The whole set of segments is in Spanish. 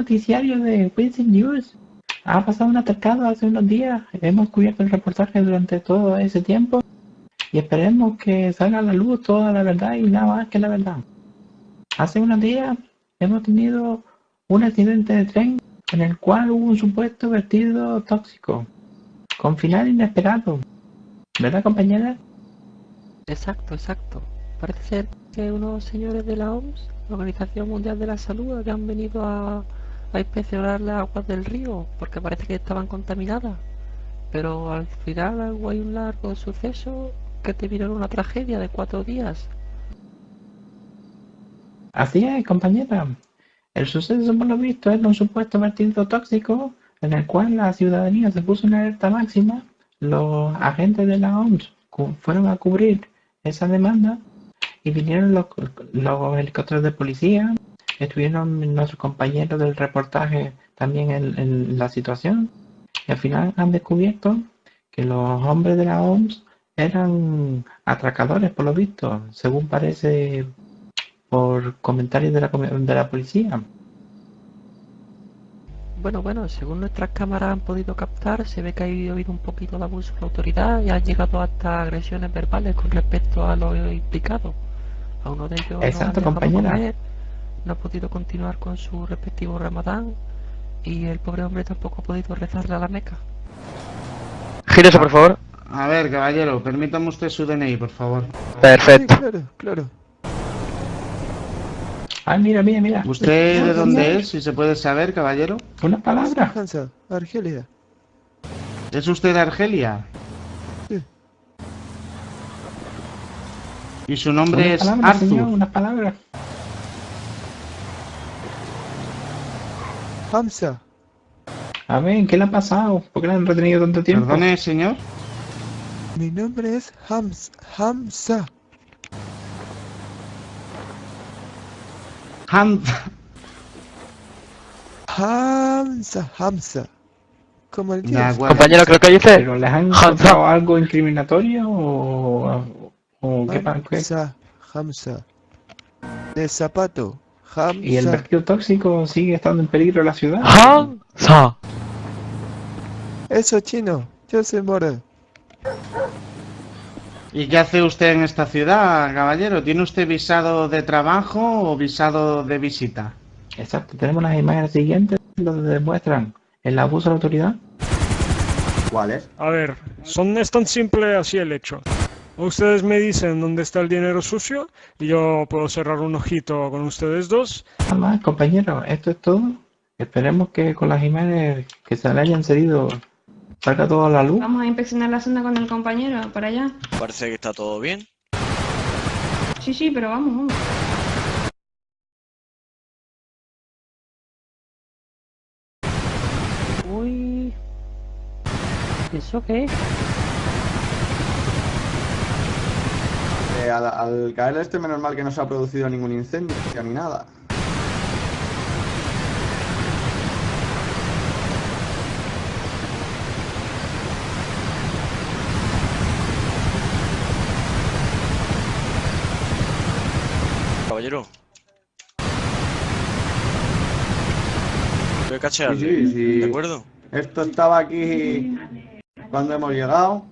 noticiario de Quincy News. Ha pasado un atacado hace unos días. Hemos cubierto el reportaje durante todo ese tiempo y esperemos que salga a la luz toda la verdad y nada más que la verdad. Hace unos días hemos tenido un accidente de tren en el cual hubo un supuesto vertido tóxico, con final inesperado. ¿Verdad, compañera? Exacto, exacto. Parece ser que unos señores de la OMS, la Organización Mundial de la Salud, habían venido a, a inspeccionar las aguas del río porque parece que estaban contaminadas. Pero al final hubo un largo suceso que terminó en una tragedia de cuatro días. Así es, compañera. El suceso, por lo visto, era un supuesto vertido tóxico en el cual la ciudadanía se puso en alerta máxima. Los agentes de la OMS fueron a cubrir esa demanda y vinieron los, los helicópteros de policía. Estuvieron nuestros compañeros del reportaje también en, la situación. Y al final han descubierto que los hombres de la OMS eran atracadores, por lo visto, según parece por comentarios de la, de la policía. Bueno, bueno, según nuestras cámaras han podido captar, se ve que ha habido un poquito de abuso de autoridad y ha llegado hasta agresiones verbales con respecto a los implicados. A uno de ellos Exacto, no, compañera. no ha podido continuar con su respectivo ramadán y el pobre hombre tampoco ha podido rezarle a la meca. Gírese, por favor. A ver, caballero, permítame usted su DNI, por favor. Perfecto. Sí, claro, claro. Ah, mira, mira, mira. ¿Usted de dónde es, si se puede saber, caballero? Una palabra. Argelia. ¿Es usted de Argelia? ¿Y su nombre Una es palabra, Arthur? señor, una palabra. Hamza. A ver, ¿qué le ha pasado? ¿Por qué le han retenido tanto tiempo? Perdone, señor. Mi nombre es Hams, Hamza. Han... Hamza, Hamza. Como el. Compañero, creo que dice... ¿Pero les han encontrado algo incriminatorio o, o qué? Hamza, Hamza. De zapato. Hamza. ¿Y el vertido tóxico sigue estando en peligro en la ciudad? Hansa. Eso chino. Yo soy moro. ¿Y qué hace usted en esta ciudad, caballero? ¿Tiene usted visado de trabajo o visado de visita? Exacto, tenemos las imágenes siguientes donde demuestran el abuso de la autoridad. A ver, son, es tan simple así el hecho. Ustedes me dicen dónde está el dinero sucio y yo puedo cerrar un ojito con ustedes dos. Nada más, compañeros, esto es todo. Esperemos que con las imágenes que se le hayan cedido salga todo a la luz. Vamos a inspeccionar la zona con el compañero, para allá. Parece que está todo bien. Sí, sí, pero vamos, vamos. Uy. ¿Eso qué es? Al, al caer este, menos mal que no se ha producido ningún incendio ni nada. Caballero. Voy a cachear. Sí, sí, sí. ¿De acuerdo? Esto estaba aquí cuando hemos llegado.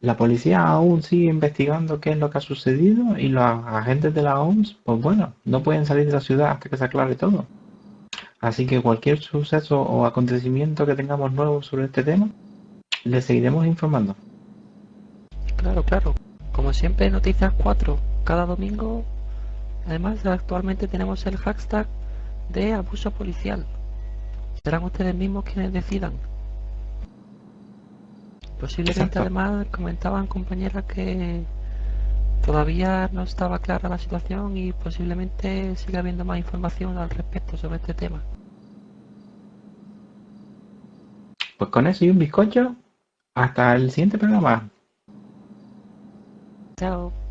La policía aún sigue investigando qué es lo que ha sucedido y los agentes de la OMS, pues bueno, no pueden salir de la ciudad hasta que se aclare todo. Así que cualquier suceso o acontecimiento que tengamos nuevo sobre este tema, les seguiremos informando. Claro, claro. Como siempre, Noticias 4, cada domingo. Además, actualmente tenemos el hashtag de abuso policial. Serán ustedes mismos quienes decidan. Posiblemente, Exacto. además, comentaban compañeras que todavía no estaba clara la situación y posiblemente siga habiendo más información al respecto sobre este tema. Pues con eso y un bizcocho, hasta el siguiente programa. Chao.